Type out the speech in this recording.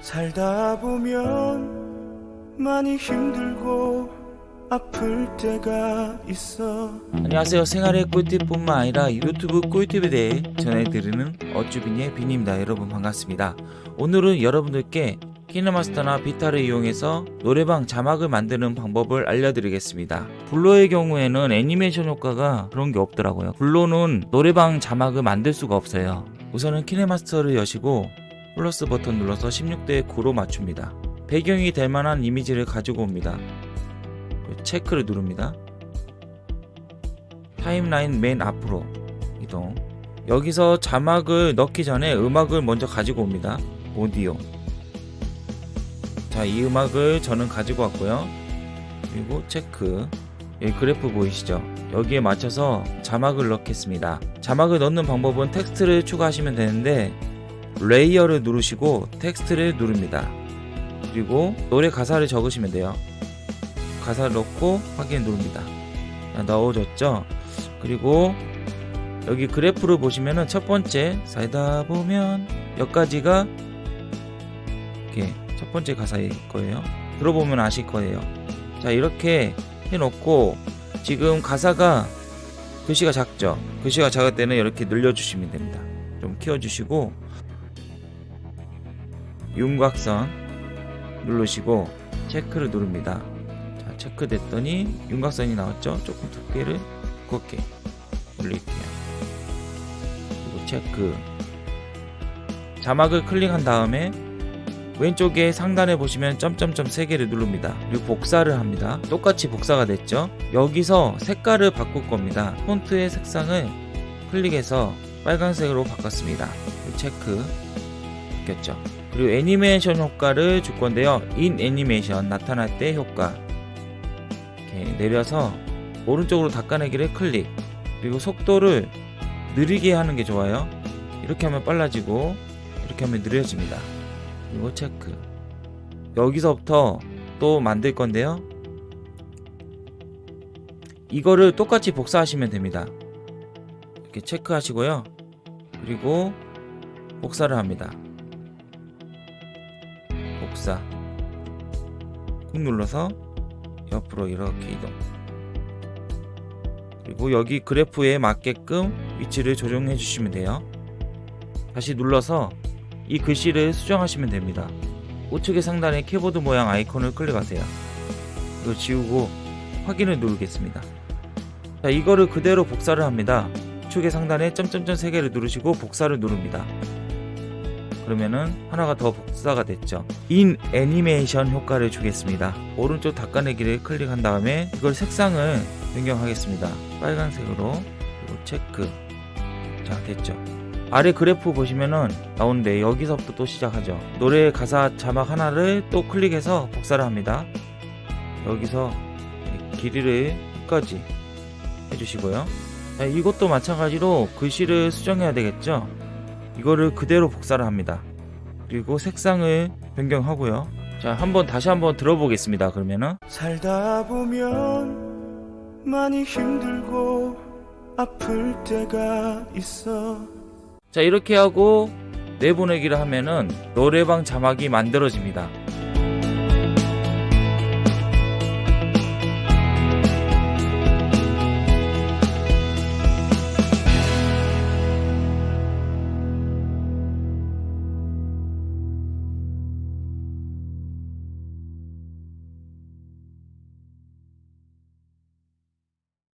살다 보면 많이 힘들고 아플 때가 있어. 안녕하세요. 생활의 꿀팁뿐만 아니라 유튜브 꿀팁에 대해 전해드리는 어쭈빈의 빈입니다. 여러분 반갑습니다. 오늘은 여러분들께 키네마스터나 비타를 이용해서 노래방 자막을 만드는 방법을 알려드리겠습니다. 블로의 경우에는 애니메이션 효과가 그런 게 없더라고요. 블로는 노래방 자막을 만들 수가 없어요. 우선은 KineMaster를 여시고 플러스 버튼 눌러서 16대 9로 맞춥니다 배경이 될 만한 이미지를 가지고 옵니다 체크를 누릅니다. 타임라인 맨 앞으로 이동. 여기서 자막을 넣기 전에 음악을 먼저 가지고 옵니다. 오디오. 자, 이 음악을 저는 가지고 왔고요. 그리고 체크. 여기 그래프 보이시죠? 여기에 맞춰서 자막을 넣겠습니다. 자막을 넣는 방법은 텍스트를 추가하시면 되는데 레이어를 누르시고 텍스트를 누릅니다. 그리고 노래 가사를 적으시면 돼요. 가사를 넣고 확인 누릅니다. 넣어줬죠? 그리고 여기 그래프를 보시면은 첫 번째 살다 보면 여기까지가 이렇게 첫 번째 가사일 거예요. 들어보면 아실 거예요. 자 이렇게 해놓고 지금 가사가 글씨가 작죠? 글씨가 작을 때는 이렇게 늘려주시면 됩니다. 좀 키워주시고 윤곽선 누르시고 체크를 누릅니다. 체크됐더니 윤곽선이 나왔죠? 조금 두께를 곱게 올릴게요. 그리고 체크. 자막을 클릭한 다음에 왼쪽에 상단에 보시면 점점점 3개를 누릅니다. 그리고 복사를 합니다. 똑같이 복사가 됐죠? 여기서 색깔을 바꿀 겁니다. 폰트의 색상을 클릭해서 빨간색으로 바꿨습니다. 체크 바뀌었죠. 그리고 애니메이션 효과를 줄 건데요. 인 애니메이션 나타날 때 효과. 이렇게 내려서 오른쪽으로 닦아내기를 클릭. 그리고 속도를 느리게 하는 게 좋아요. 이렇게 하면 빨라지고 이렇게 하면 느려집니다. 그리고 체크. 여기서부터 또 만들 건데요. 이거를 똑같이 복사하시면 됩니다. 이렇게 체크하시고요. 그리고 복사를 합니다 복사. 꾹 눌러서 옆으로 이렇게 이동. 그리고 여기 그래프에 맞게끔 위치를 조정해 주시면 돼요. 다시 눌러서 이 글씨를 수정하시면 됩니다. 우측의 상단에 키보드 모양 아이콘을 클릭하세요. 이거 지우고 확인을 누르겠습니다. 자 이거를 그대로 복사를 합니다. 우측의 상단에 점점점 3개를 누르시고 복사를 누릅니다 그러면은 하나가 더 복사가 됐죠. 인 애니메이션 효과를 주겠습니다. 오른쪽 닦아내기를 클릭한 다음에 이걸 색상을 변경하겠습니다. 빨간색으로 그리고 체크. 자 됐죠. 아래 그래프 보시면은 나오는데 여기서부터 또 시작하죠. 노래 가사 자막 하나를 또 클릭해서 복사를 합니다. 여기서 길이를 끝까지 해주시고요. 자, 이것도 마찬가지로 글씨를 수정해야 되겠죠 이거를 그대로 복사를 합니다. 그리고 색상을 변경하고요. 자 한번 다시 한번 들어보겠습니다 그러면은. 살다 보면 많이 힘들고 아플 때가 있어. 자 이렇게 하고 내보내기를 하면은 노래방 자막이 만들어집니다